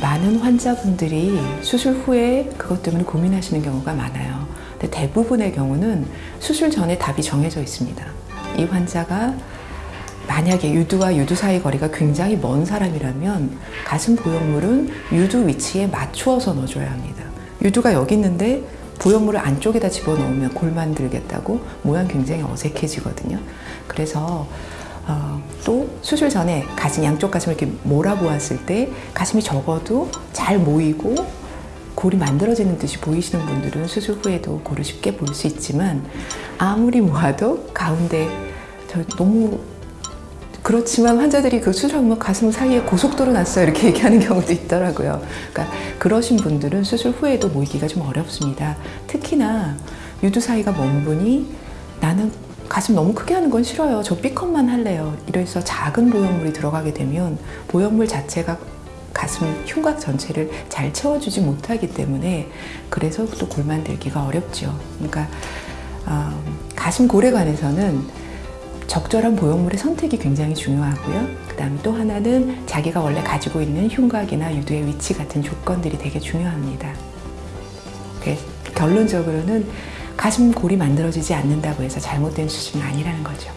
많은 환자분들이 수술 후에 그것 때문에 고민하시는 경우가 많아요. 근데 대부분의 경우는 수술 전에 답이 정해져 있습니다. 이 환자가 만약에 유두와 유두 사이 거리가 굉장히 먼 사람이라면 가슴 보형물은 유두 위치에 맞추어서 넣어줘야 합니다. 유두가 여기 있는데 보형물을 안쪽에다 집어넣으면 골 만 들겠다고 모양 굉장히 어색해지거든요. 그래서 어, 또 수술 전에 가슴 양쪽 가슴을 이렇게 몰아보았을 때 가슴이 적어도 잘 모이고 골이 만들어지는 듯이 보이시는 분들은 수술 후에도 골을 쉽게 볼 수 있지만 아무리 모아도 가운데 저 너무 그렇지만 환자들이 그 수술하면 가슴 사이에 고속도로 났어요 이렇게 얘기하는 경우도 있더라고요. 그러니까 그러신 분들은 수술 후에도 모이기가 좀 어렵습니다. 특히나 유두 사이가 먼 분이 나는 가슴 너무 크게 하는 건 싫어요. 저 B컷만 할래요. 이래서 작은 보형물이 들어가게 되면 보형물 자체가 가슴 흉곽 전체를 잘 채워주지 못하기 때문에 그래서 또 골 만들기가 어렵죠. 그러니까 어, 가슴 골에 관해서는 적절한 보형물의 선택이 굉장히 중요하고요. 그 다음에 또 하나는 자기가 원래 가지고 있는 흉곽이나 유두의 위치 같은 조건들이 되게 중요합니다. 결론적으로는 가슴 골이 만들어지지 않는다고 해서 잘못된 수술은 아니라는 거죠.